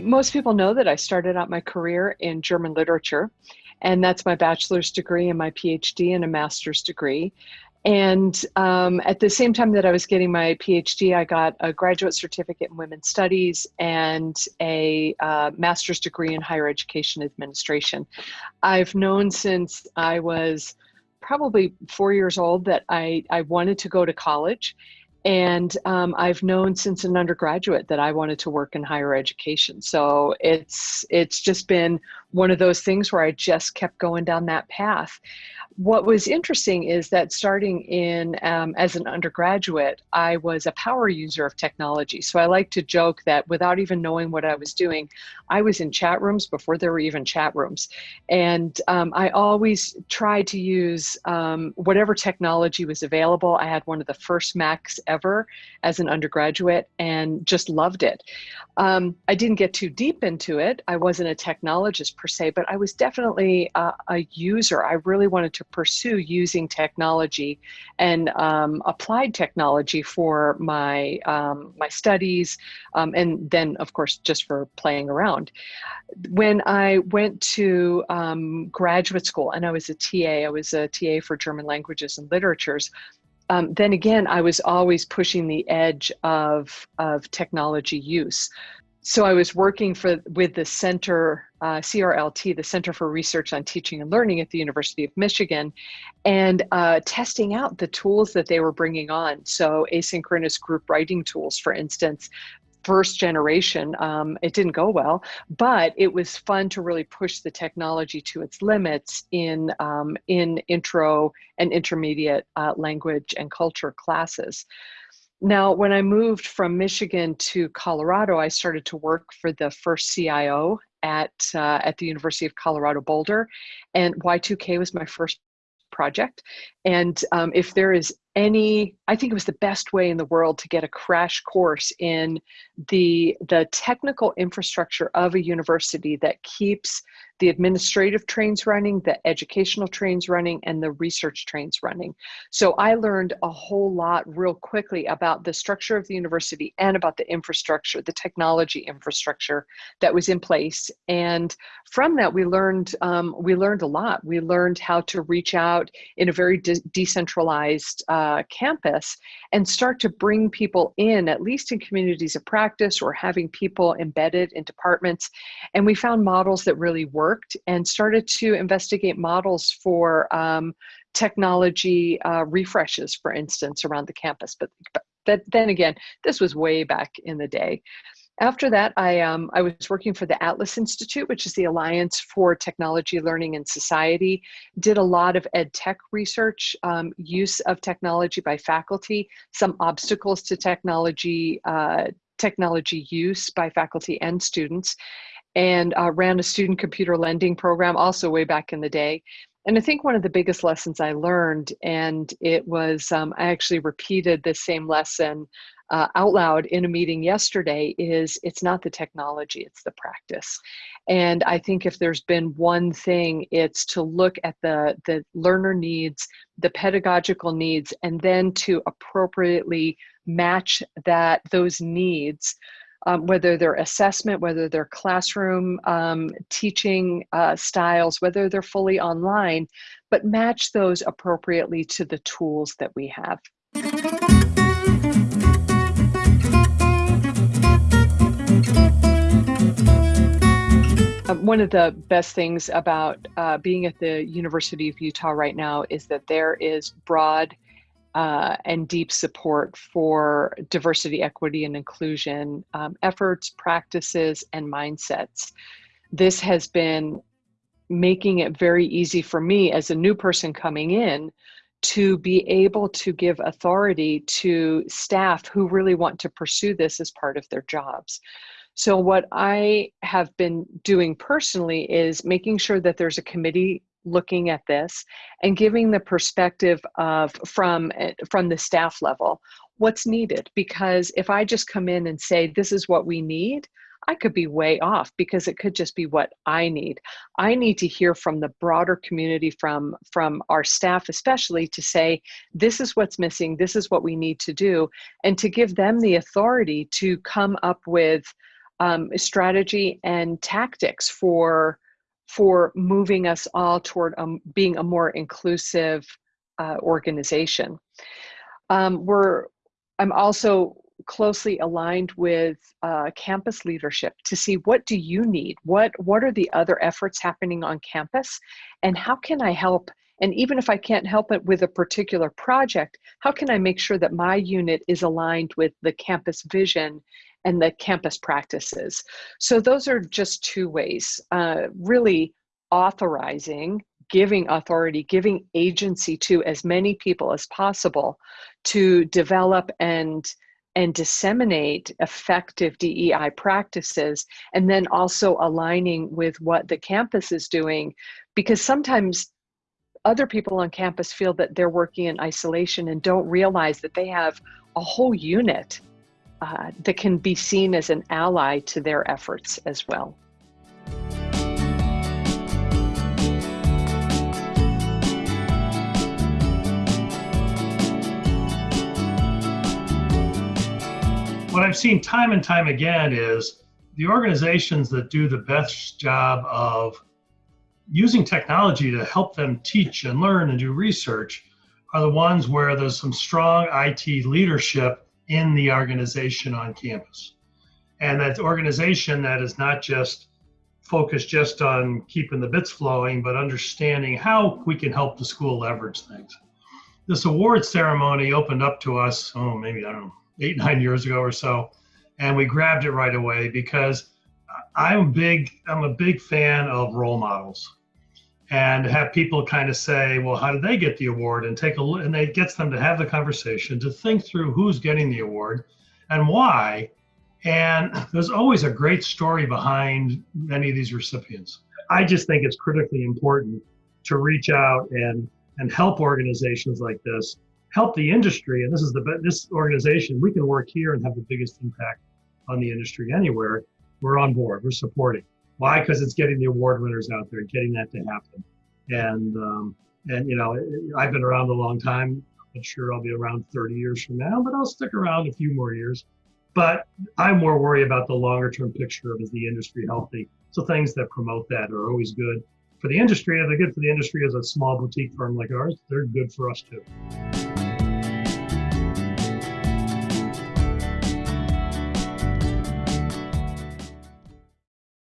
most people know that I started out my career in German literature, and that's my bachelor's degree and my PhD and a master's degree. And um, at the same time that I was getting my PhD, I got a graduate certificate in women's studies and a uh, master's degree in higher education administration. I've known since I was probably four years old that I, I wanted to go to college and um, I've known since an undergraduate that I wanted to work in higher education. So it's it's just been one of those things where I just kept going down that path what was interesting is that starting in um, as an undergraduate, I was a power user of technology. So I like to joke that without even knowing what I was doing, I was in chat rooms before there were even chat rooms. And um, I always tried to use um, whatever technology was available. I had one of the first Macs ever as an undergraduate and just loved it. Um, I didn't get too deep into it. I wasn't a technologist per se, but I was definitely a, a user. I really wanted to pursue using technology and um, applied technology for my um, my studies, um, and then of course just for playing around. When I went to um, graduate school and I was a TA, I was a TA for German languages and literatures. Um, then again, I was always pushing the edge of, of technology use so I was working for with the center, uh, CRLT, the Center for Research on Teaching and Learning at the University of Michigan, and uh, testing out the tools that they were bringing on. So asynchronous group writing tools, for instance, first generation, um, it didn't go well, but it was fun to really push the technology to its limits in, um, in intro and intermediate uh, language and culture classes. Now, when I moved from Michigan to Colorado, I started to work for the first CIO at, uh, at the University of Colorado Boulder, and Y2K was my first project. And um, if there is any, I think it was the best way in the world to get a crash course in the, the technical infrastructure of a university that keeps the administrative trains running, the educational trains running, and the research trains running. So I learned a whole lot real quickly about the structure of the university and about the infrastructure, the technology infrastructure that was in place. And from that, we learned um, we learned a lot. We learned how to reach out in a very de decentralized uh, campus and start to bring people in, at least in communities of practice or having people embedded in departments. And we found models that really worked and started to investigate models for um, technology uh, refreshes, for instance, around the campus. But, but then again, this was way back in the day. After that, I, um, I was working for the Atlas Institute, which is the Alliance for Technology, Learning, and Society. Did a lot of ed tech research, um, use of technology by faculty, some obstacles to technology, uh, technology use by faculty and students and uh, ran a student computer lending program also way back in the day. And I think one of the biggest lessons I learned, and it was, um, I actually repeated the same lesson uh, out loud in a meeting yesterday, is it's not the technology, it's the practice. And I think if there's been one thing, it's to look at the, the learner needs, the pedagogical needs, and then to appropriately match that those needs um, whether they're assessment, whether they're classroom um, teaching uh, styles, whether they're fully online, but match those appropriately to the tools that we have. Um, one of the best things about uh, being at the University of Utah right now is that there is broad uh, and deep support for diversity, equity, and inclusion um, efforts, practices, and mindsets. This has been making it very easy for me as a new person coming in to be able to give authority to staff who really want to pursue this as part of their jobs. So what I have been doing personally is making sure that there's a committee looking at this and giving the perspective of from eh, from the staff level what's needed? Because if i just come in and say this is what we need i could be way off because it could just be what i need. I need to hear from the broader community from from our staff especially to say this is what's missing. This is what we need to do and to give them the authority to come up with um, strategy and tactics for for moving us all toward um, being a more inclusive uh, organization. Um, we're I'm also closely aligned with uh, campus leadership to see what do you need what what are the other efforts happening on campus and how can i help and even if i can't help it with a particular project how can i make sure that my unit is aligned with the campus vision and the campus practices? So those are just two ways uh, really authorizing giving authority, giving agency to as many people as possible to develop and and disseminate effective DEI practices, and then also aligning with what the campus is doing, because sometimes other people on campus feel that they're working in isolation and don't realize that they have a whole unit uh, that can be seen as an ally to their efforts as well. what I've seen time and time again is the organizations that do the best job of using technology to help them teach and learn and do research are the ones where there's some strong IT leadership in the organization on campus. And that organization that is not just focused just on keeping the bits flowing, but understanding how we can help the school leverage things. This award ceremony opened up to us, oh, maybe, I don't know, eight nine years ago or so, and we grabbed it right away because I'm big. I'm a big fan of role models, and have people kind of say, "Well, how did they get the award?" and take a look, and it gets them to have the conversation to think through who's getting the award and why. And there's always a great story behind many of these recipients. I just think it's critically important to reach out and and help organizations like this help the industry, and this is the this organization, we can work here and have the biggest impact on the industry anywhere. We're on board. We're supporting. Why? Because it's getting the award winners out there, getting that to happen. And um, and you know, I've been around a long time. I'm sure I'll be around 30 years from now, but I'll stick around a few more years. But I'm more worried about the longer term picture of is the industry healthy? So things that promote that are always good for the industry. If they're good for the industry as a small boutique firm like ours, they're good for us too.